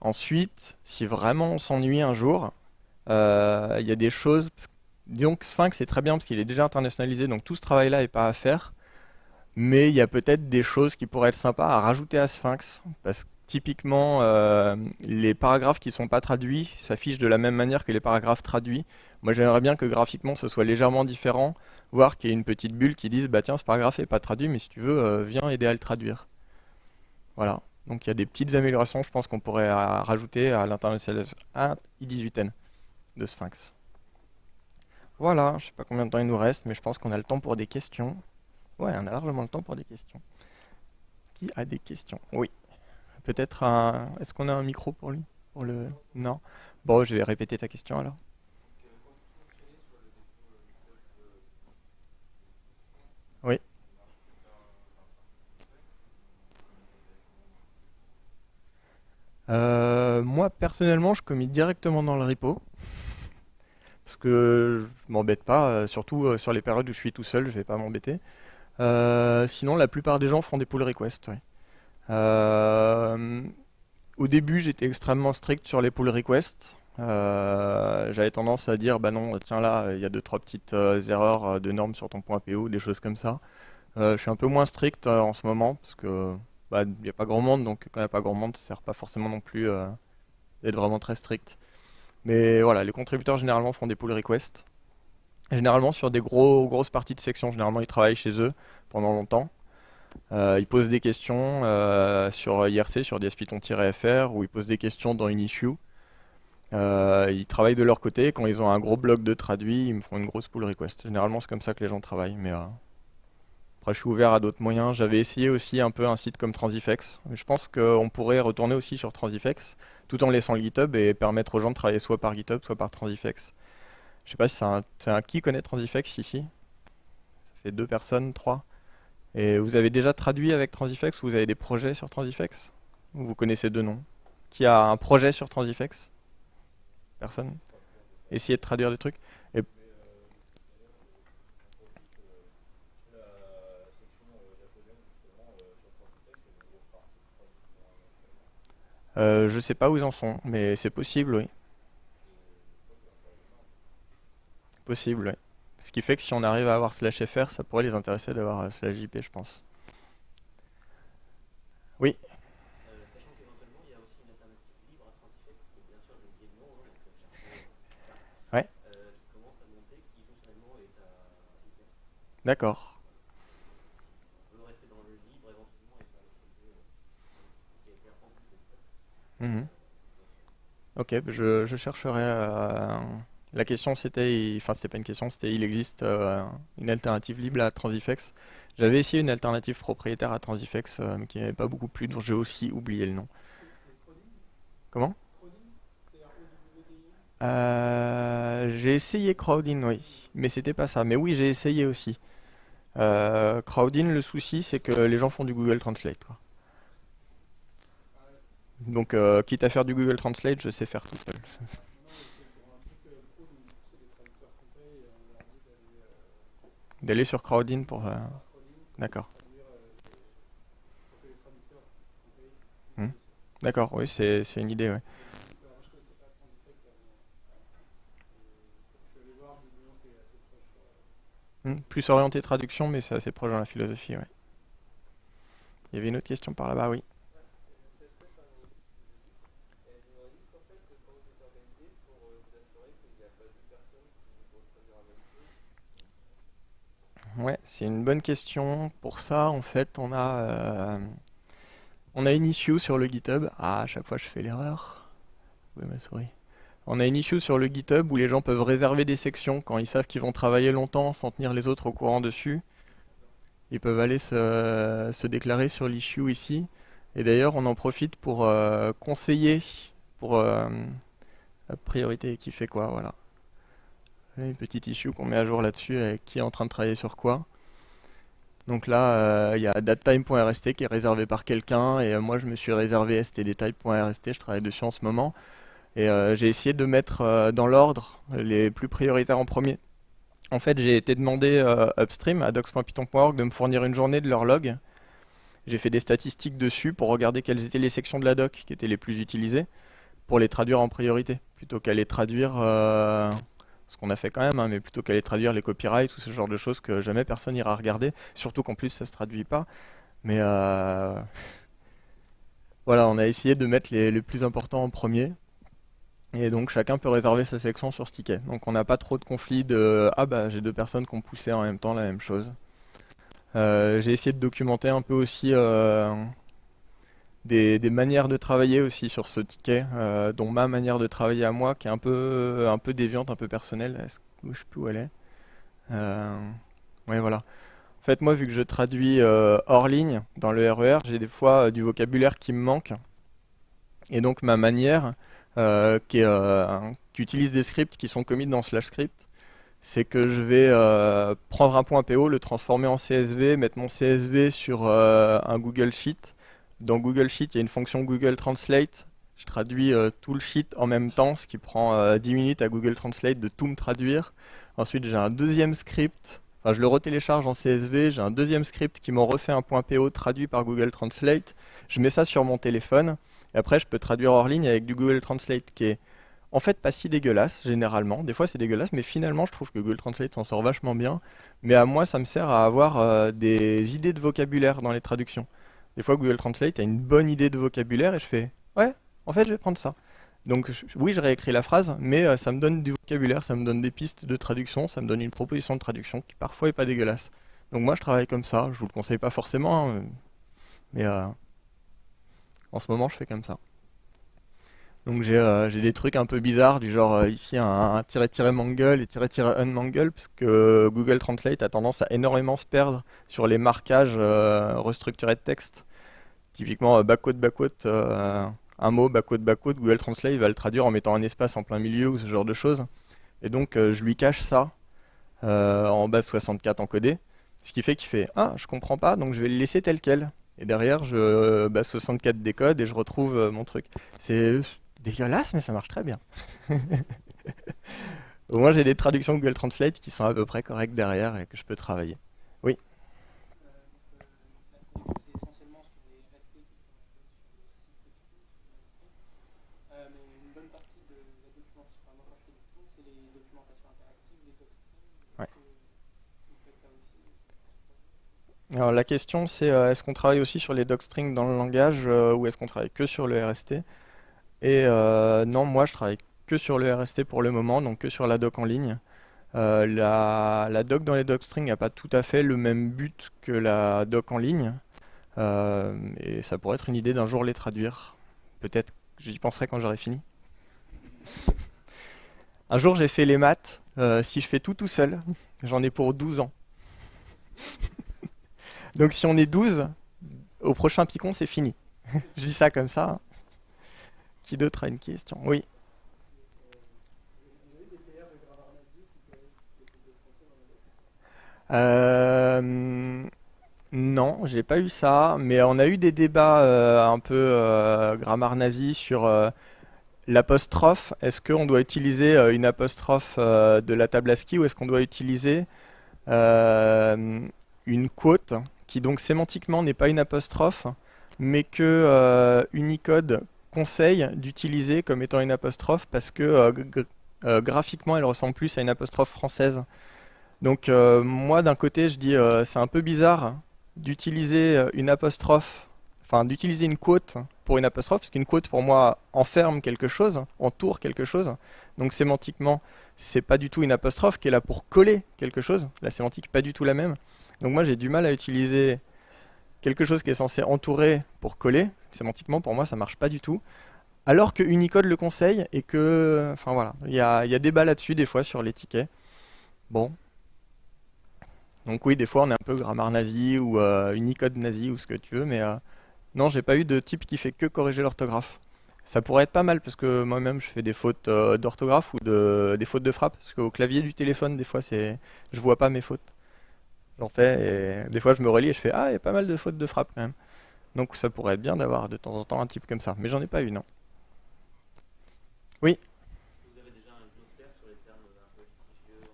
Ensuite, si vraiment on s'ennuie un jour, euh, il y a des choses. Disons que Sphinx c'est très bien parce qu'il est déjà internationalisé, donc tout ce travail-là n'est pas à faire. Mais il y a peut-être des choses qui pourraient être sympas à rajouter à Sphinx. Parce typiquement, euh, les paragraphes qui ne sont pas traduits s'affichent de la même manière que les paragraphes traduits. Moi, j'aimerais bien que graphiquement, ce soit légèrement différent, voire qu'il y ait une petite bulle qui dise, bah tiens, ce paragraphe n'est pas traduit, mais si tu veux, euh, viens aider à le traduire. Voilà. Donc il y a des petites améliorations, je pense qu'on pourrait rajouter à l'internationalisation I18N de Sphinx. Voilà, je sais pas combien de temps il nous reste, mais je pense qu'on a le temps pour des questions. Ouais, on a largement le temps pour des questions. Qui a des questions? Oui. Peut-être un... Est-ce qu'on a un micro pour lui. Non Bon, je vais répéter ta question alors. Oui. Euh, moi, personnellement, je commit directement dans le repo. Parce que je m'embête pas, euh, surtout euh, sur les périodes où je suis tout seul, je vais pas m'embêter. sinon, la plupart des gens font des pull requests. Au début, j'étais extrêmement strict sur les pull requests. Euh, j'avais tendance à dire, bah non, tiens là, il y a deux, trois petites euh, erreurs euh, de normes sur ton point PO, des choses comme ça. je suis un peu moins strict en ce moment, parce que bah, il n'y a pas grand monde, donc quand il n'y a pas grand monde, ça ne sert pas forcément non plus d'être vraiment très strict. Mais voilà, les contributeurs généralement font des pull requests. Généralement sur des gros, grosses parties de section, généralement ils travaillent chez eux pendant longtemps. Ils posent des questions sur IRC, sur DSPython-fr, ou ils posent des questions dans une issue. Euh, ils travaillent de leur côté. Quand ils ont un gros bloc de traduit, ils me font une grosse pull request. Généralement, c'est comme ça que les gens travaillent. Mais euh, après, je suis ouvert à d'autres moyens. J'avais essayé aussi un peu un site comme Transifex. Je pense qu'on pourrait retourner aussi sur Transifex, tout en laissant le GitHub et permettre aux gens de travailler soit par GitHub, soit par Transifex. Je sais pas si c'est un, un, qui connaît Transifex ici. Ça fait deux personnes, trois? Et vous avez déjà traduit avec Transifex ou vous avez des projets sur Transifex? Ou vous connaissez deux noms? Qui a un projet sur Transifex? Personne? Essayer de traduire des trucs. Euh, je sais pas où ils en sont, mais c'est possible, oui. Possible, oui. Ce qui fait que si on arrive à avoir slash fr, ça pourrait les intéresser d'avoir euh, slash jp, je pense. Oui D'accord. Mhm. Ok, bah, je, je chercherai. Euh, la question c'était, enfin c'était pas une question, c'était il existe euh, une alternative libre à Transifex. J'avais essayé une alternative propriétaire à Transifex, euh, mais qui n'avait pas beaucoup plu, dont j'ai aussi oublié le nom. Comment? J'ai essayé Crowdin, oui, mais c'était pas ça. Mais oui, j'ai essayé aussi. Euh, Crowdin, le souci, c'est que les gens font du Google Translate. Donc, euh, quitte à faire du Google Translate, je sais faire tout seul. D'aller sur Crowdin pour... Euh, d'accord. Hmm? D'accord, oui, c'est une idée, ouais. Hmm, plus orienté traduction, mais c'est assez proche dans la philosophie, ouais. Il y avait une autre question par là-bas, oui. Ouais, c'est une bonne question. Pour ça, en fait, on a, euh, on a une issue sur le GitHub. Ah, à chaque fois, je fais l'erreur. Oui, ma souris. On a une issue sur le GitHub où les gens peuvent réserver des sections quand ils savent qu'ils vont travailler longtemps sans tenir les autres au courant dessus. Ils peuvent aller se, déclarer sur l'issue ici. Et d'ailleurs, on en profite pour euh, conseiller pour euh, priorité qui fait quoi, voilà. Une petite issue qu'on met à jour là-dessus avec qui est en train de travailler sur quoi. Donc là, euh, il y a datetime.rst qui est réservé par quelqu'un et moi je me suis réservé stdtype.rst, je travaille dessus en ce moment. Et euh, j'ai essayé de mettre euh, dans l'ordre les plus prioritaires en premier. En fait, j'ai été demandé euh, upstream à docs.python.org de me fournir une journée de leur log. J'ai fait des statistiques dessus pour regarder quelles étaient les sections de la doc qui étaient les plus utilisées pour les traduire en priorité, plutôt qu'à les traduire, ce qu'on a fait quand même, hein, mais plutôt qu'à les traduire les copyrights ou ce genre de choses que jamais personne ira regarder, surtout qu'en plus ça se traduit pas. Mais voilà, on a essayé de mettre les, les plus importants en premier. Et donc chacun peut réserver sa section sur ce ticket. Donc on n'a pas trop de conflits de « Ah bah j'ai deux personnes qui ont poussé en même temps la même chose euh, J'ai essayé de documenter un peu aussi euh, des, manières de travailler aussi sur ce ticket, euh, dont ma manière de travailler à moi qui est un peu, déviante, un peu personnelle. Je ne sais plus où elle est? oui voilà. En fait moi vu que je traduis hors ligne dans le RER, e j'ai des fois du vocabulaire qui me manque. Et donc ma manière euh, euh, qui, utilise des scripts qui sont commis dans slash script, c'est que je vais euh, prendre un point PO, le transformer en CSV, mettre mon CSV sur un Google Sheet. Dans Google Sheet, il y a une fonction Google Translate. Je traduis tout le sheet en même temps, ce qui prend 10 minutes à Google Translate de tout me traduire. Ensuite, j'ai un deuxième script. Enfin, je le retélécharge en CSV. J'ai un deuxième script qui m'en refait un point PO traduit par Google Translate. Je mets ça sur mon téléphone Et après, je peux traduire hors ligne avec du Google Translate qui est en fait pas si dégueulasse, généralement. Des fois, c'est dégueulasse, mais finalement, je trouve que Google Translate s'en sort vachement bien. Mais à moi, ça me sert à avoir euh, des idées de vocabulaire dans les traductions. Des fois, Google Translate a une bonne idée de vocabulaire et je fais Ouais, en fait, je vais prendre ça. Donc, oui, je réécris la phrase, mais euh, ça me donne du vocabulaire, ça me donne des pistes de traduction, ça me donne une proposition de traduction qui parfois est pas dégueulasse. Donc, moi, je travaille comme ça. Je vous le conseille pas forcément, hein, mais euh, en ce moment, je fais comme ça. Donc euh, j'ai des trucs un peu bizarres, du genre euh, ici un tiret-tiret mangle et tiret-tiret unmangle, parce que Google Translate a tendance à énormément se perdre sur les marquages euh, restructurés de texte. Typiquement backquote backquote, un mot backquote backquote, Google Translate va le traduire en mettant un espace en plein milieu ou ce genre de choses. Et donc je lui cache ça en base 64 encodé, ce qui fait qu'il fait ah je comprends pas donc je vais le laisser tel quel. Et derrière, je base 64 décode et je retrouve mon truc. C'est dégueulasse, mais ça marche très bien. Au moins, j'ai des traductions Google Translate qui sont à peu près correctes derrière et que je peux travailler. Oui Alors la question c'est euh, est-ce qu'on travaille aussi sur les docstrings dans le langage euh, ou est-ce qu'on travaille que sur le RST et euh, non, moi je travaille que sur le RST pour le moment, donc que sur la doc en ligne. Euh, la, doc dans les docstrings n'a pas tout à fait le même but que la doc en ligne. Euh, et ça pourrait être une idée d'un jour les traduire. Peut-être j'y penserai quand j'aurai fini. Un jour j'ai fait les maths. si je fais tout tout seul, j'en ai pour 12 ans. Donc si on est 12, au prochain picon c'est fini. je dis ça comme ça. Hein. Qui d'autre a une question? Oui. Euh, non, j'ai pas eu ça, mais on a eu des débats euh, un peu euh, grammaire nazi sur euh, l'apostrophe. Est-ce qu'on doit utiliser une apostrophe de la table ASCII ou est-ce qu'on doit utiliser une quote qui donc sémantiquement n'est pas une apostrophe, mais que Unicode conseille d'utiliser comme étant une apostrophe parce que euh, euh, graphiquement elle ressemble plus à une apostrophe française. Donc euh, moi d'un côté je dis c'est un peu bizarre d'utiliser une apostrophe, enfin d'utiliser une quote pour une apostrophe, parce qu'une quote pour moi enferme quelque chose, entoure quelque chose. Donc sémantiquement c'est pas du tout une apostrophe qui est là pour coller quelque chose. La sémantique pas du tout la même. Donc moi j'ai du mal à utiliser quelque chose qui est censé entourer pour coller, sémantiquement pour moi ça marche pas du tout. Alors que Unicode le conseille et que, enfin voilà, il y a, y a débat là-dessus des fois sur les tickets. Bon. Donc oui, des fois on est un peu grammaire nazi ou euh, Unicode nazi ou ce que tu veux, mais euh, non, j'ai pas eu de type qui fait que corriger l'orthographe. Ça pourrait être pas mal parce que moi-même je fais des fautes euh, d'orthographe ou de, des fautes de frappe parce qu'au clavier du téléphone des fois c'est je vois pas mes fautes. J'en fais et des fois je me relis et je fais ah il y a pas mal de fautes de frappe quand même. Donc ça pourrait être bien d'avoir de temps en temps un type comme ça. Mais j'en ai pas eu, non. Oui Vous avez déjà un glossaire sur les termes un peu litigieux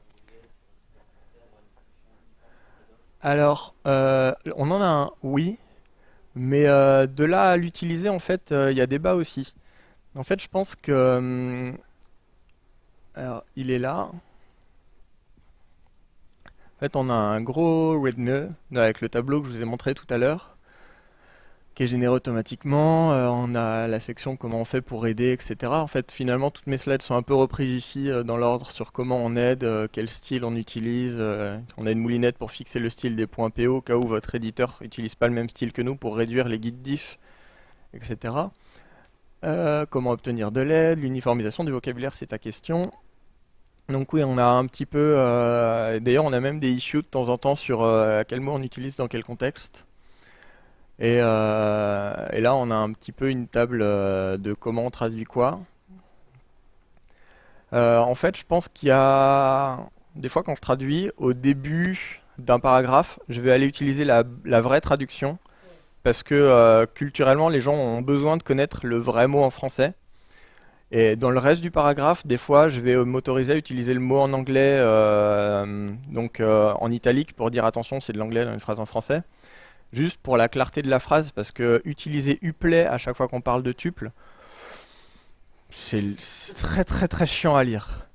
en Alors, euh, on en a un, oui. Mais euh, de là à l'utiliser, en fait, euh, il y a débat aussi. En fait, je pense que... Hum, alors, il est là. En fait, on a un gros readme avec le tableau que je vous ai montré tout à l'heure qui est généré automatiquement. Euh, on a la section comment on fait pour aider, etc. En fait, finalement, toutes mes slides sont un peu reprises ici euh, dans l'ordre sur comment on aide, euh, quel style on utilise. on a une moulinette pour fixer le style des points PO, au cas où votre éditeur n'utilise pas le même style que nous pour réduire les guides diff, etc. comment obtenir de l'aide, l'uniformisation du vocabulaire, c'est ta question. Donc oui, on a un petit peu... D'ailleurs, on a même des issues de temps en temps sur quel mot on utilise dans quel contexte. Euh, et, là, on a un petit peu une table euh, de comment on traduit quoi. Euh, en fait, je pense qu'il y a des fois quand je traduis, au début d'un paragraphe, je vais aller utiliser la, vraie traduction parce que culturellement, les gens ont besoin de connaître le vrai mot en français. Et dans le reste du paragraphe, des fois, je vais m'autoriser à utiliser le mot en anglais, donc en italique, pour dire attention, c'est de l'anglais dans une phrase en français. Juste pour la clarté de la phrase, parce que utiliser uplay à chaque fois qu'on parle de tuple, c'est très très très chiant à lire.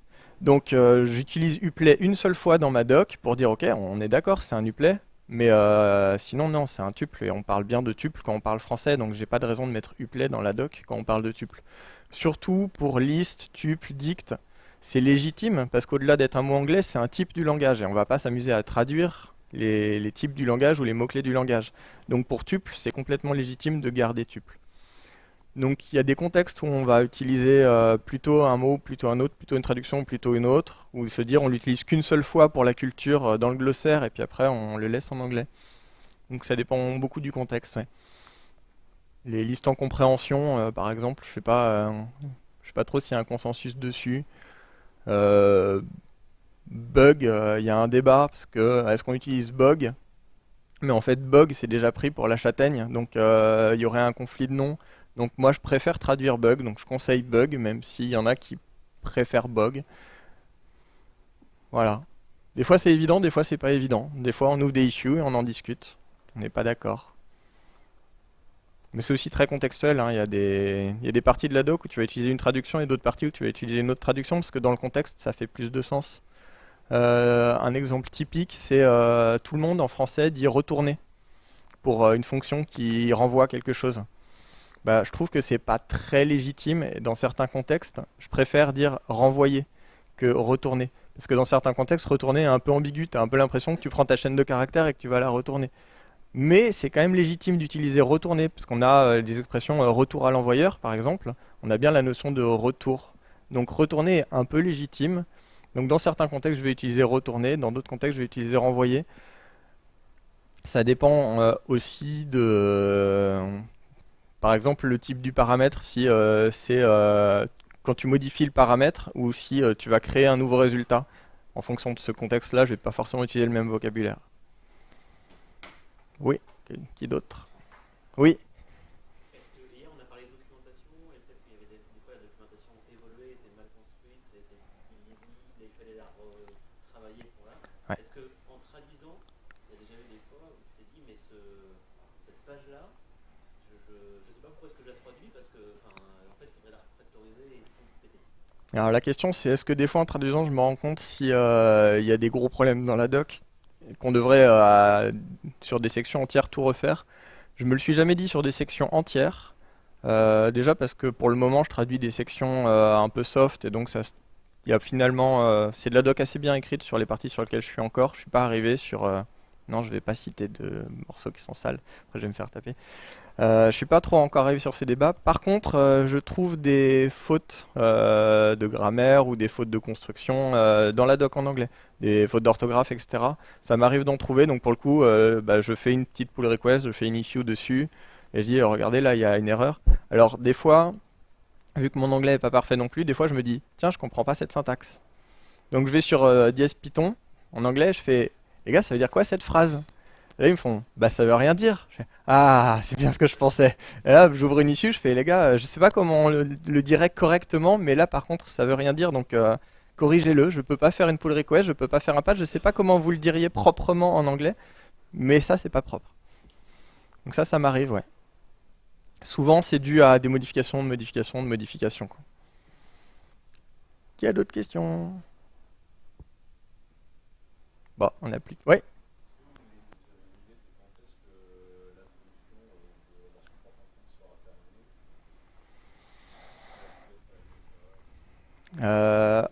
Donc euh, j'utilise uplay une seule fois dans ma doc pour dire ok, on est d'accord, c'est un uplay, mais euh, sinon non, c'est un tuple et on parle bien de tuple quand on parle français, donc j'ai pas de raison de mettre uplay dans la doc quand on parle de tuple. Surtout pour list, tuple, dict, c'est légitime parce qu'au-delà d'être un mot anglais, c'est un type du langage et on va pas s'amuser à traduire les, types du langage ou les mots-clés du langage. Donc pour tuple, c'est complètement légitime de garder tuple. Donc il y a des contextes où on va utiliser euh, plutôt un mot, plutôt un autre, plutôt une traduction, plutôt une autre, ou se dire on l'utilise qu'une seule fois pour la culture euh, dans le glossaire et puis après on le laisse en anglais. Donc ça dépend beaucoup du contexte. Les listes en compréhension, euh, par exemple, je sais pas, je sais pas trop s'il y a un consensus dessus. Bug, il y a un débat parce que est-ce qu'on utilise bug? Mais en fait, bug, c'est déjà pris pour la châtaigne, donc il y aurait un conflit de noms. Donc moi je préfère traduire bug, donc je conseille bug, même s'il y en a qui préfèrent bug. Voilà. Des fois c'est évident, des fois c'est pas évident. Des fois on ouvre des issues et on en discute. On n'est pas d'accord. Mais c'est aussi très contextuel, hein. il, y a des, il, y a des, parties de la doc où tu vas utiliser une traduction et d'autres parties où tu vas utiliser une autre traduction, parce que dans le contexte ça fait plus de sens. Euh, un exemple typique, c'est euh, tout le monde en français dit retourner pour euh, une fonction qui renvoie quelque chose bah, je trouve que c'est pas très légitime. Et dans certains contextes, je préfère dire renvoyer que retourner. Parce que dans certains contextes, retourner est un peu ambigu. Tu as un peu l'impression que tu prends ta chaîne de caractères et que tu vas la retourner. Mais c'est quand même légitime d'utiliser retourner, parce qu'on a des expressions retour à l'envoyeur, par exemple. On a bien la notion de retour. Donc retourner est un peu légitime. Donc dans certains contextes, je vais utiliser retourner, dans d'autres contextes, je vais utiliser renvoyer. Ça dépend euh, aussi de par exemple, le type du paramètre, si euh, c'est euh, quand tu modifies le paramètre ou si tu vas créer un nouveau résultat. En fonction de ce contexte-là, je ne vais pas forcément utiliser le même vocabulaire. Oui, qui d'autre? Oui Alors la question c'est est-ce que des fois en traduisant je me rends compte s'il euh, y a des gros problèmes dans la doc qu'on devrait euh, sur des sections entières tout refaire? Je me le suis jamais dit sur des sections entières. Euh, déjà parce que pour le moment je traduis des sections un peu soft et donc ça y a finalement c'est de la doc assez bien écrite sur les parties sur lesquelles je suis encore. Je suis pas arrivé sur non je vais pas citer de morceaux qui sont sales. Après je vais me faire taper. Euh, je suis pas trop encore arrivé sur ces débats. Par contre, euh, je trouve des fautes euh, de grammaire ou des fautes de construction dans la doc en anglais, des fautes d'orthographe, etc. Ça m'arrive d'en trouver, donc pour le coup, bah, je fais une petite pull request, je fais une issue dessus, et je dis, regardez, là, il y a une erreur. Alors, des fois, vu que mon anglais est pas parfait non plus, des fois, je me dis, tiens, je comprends pas cette syntaxe. Donc, je vais sur dièse Python, en anglais, je fais, les gars, ça veut dire quoi cette phrase? Là, ils me font, bah ça veut rien dire. ah, c'est bien ce que je pensais. Et là, j'ouvre une issue, je fais, les gars, je sais pas comment on le, dirait correctement, mais là, par contre, ça veut rien dire, donc euh, corrigez-le. Je peux pas faire une pull request, je peux pas faire un patch, je sais pas comment vous le diriez proprement en anglais, mais ça, c'est pas propre. Donc ça, ça m'arrive, ouais. Souvent, c'est dû à des modifications, de modifications, de modifications. Qui a d'autres questions? Bon, on applique. Ouais Euh,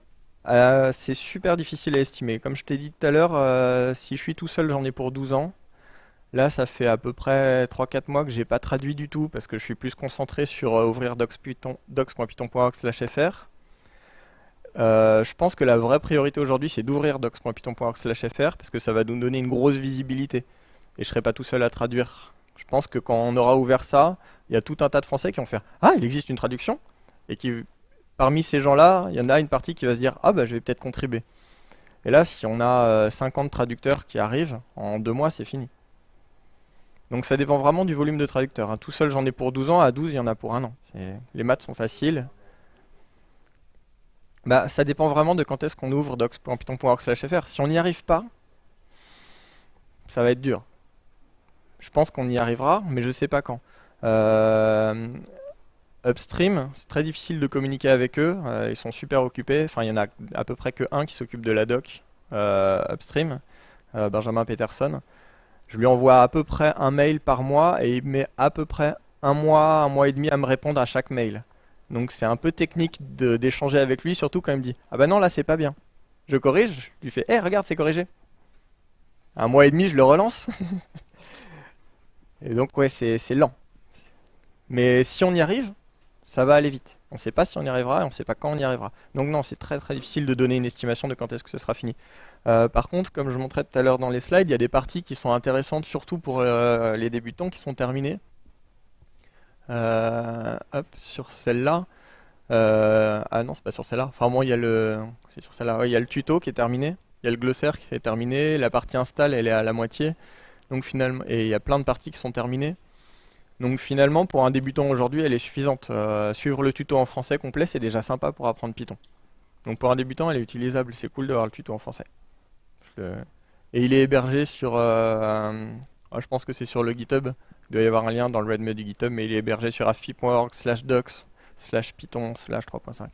euh, c'est super difficile à estimer. Comme je t'ai dit tout à l'heure, euh, si je suis tout seul, j'en ai pour 12 ans. Là, ça fait à peu près 3-4 mois que j'ai pas traduit du tout parce que je suis plus concentré sur ouvrir docs.python.fr. je pense que la vraie priorité aujourd'hui, c'est d'ouvrir docs.python.fr parce que ça va nous donner une grosse visibilité et je serai pas tout seul à traduire. Je pense que quand on aura ouvert ça, il y a tout un tas de Français qui vont faire Ah, il existe une traduction et qui parmi ces gens-là, il y en a une partie qui va se dire Ah, bah je vais peut-être contribuer. Et là, si on a 50 euh, traducteurs qui arrivent, en deux mois, c'est fini. Donc ça dépend vraiment du volume de traducteurs. Hein. Tout seul, j'en ai pour 12 ans, à 12, il y en a pour un an. Les maths sont faciles. Bah, ça dépend vraiment de quand est-ce qu'on ouvre docs.python.org/fr. Si on n'y arrive pas, ça va être dur. je pense qu'on y arrivera, mais je sais pas quand. Euh, upstream, c'est très difficile de communiquer avec eux, euh, ils sont super occupés, enfin il y en a à peu près que un qui s'occupe de la doc euh, upstream, Benjamin Peterson. Je lui envoie à peu près un mail par mois et il met à peu près un mois, un mois et demi à me répondre à chaque mail. Donc c'est un peu technique d'échanger avec lui, surtout quand il me dit Ah bah non, là c'est pas bien. Je corrige, je lui fais Eh, regarde, c'est corrigé. Un mois et demi, je le relance. et donc, ouais, c'est lent. Mais si on y arrive, ça va aller vite. On ne sait pas si on y arrivera et on ne sait pas quand on y arrivera. Donc non, c'est très très difficile de donner une estimation de quand est-ce que ce sera fini. Euh, par contre, comme je montrais tout à l'heure dans les slides, il y a des parties qui sont intéressantes, surtout pour euh, les débutants, qui sont terminées. Euh, hop, sur celle-là. ah non, c'est pas sur celle-là. Enfin bon, il y a le, sur celle-là. il y a le tuto qui est terminé. Il y a le glossaire qui est terminé. La partie install, elle est à la moitié. Donc finalement, et il y a plein de parties qui sont terminées. Donc finalement, pour un débutant aujourd'hui, elle est suffisante. suivre le tuto en français complet, c'est déjà sympa pour apprendre Python. Donc pour un débutant, elle est utilisable. C'est cool d'avoir le tuto en français. Et il est hébergé sur... Euh, ah, je pense que c'est sur le GitHub. Il doit y avoir un lien dans le README du GitHub, mais il est hébergé sur afpi.org slash docs slash python slash 3.5.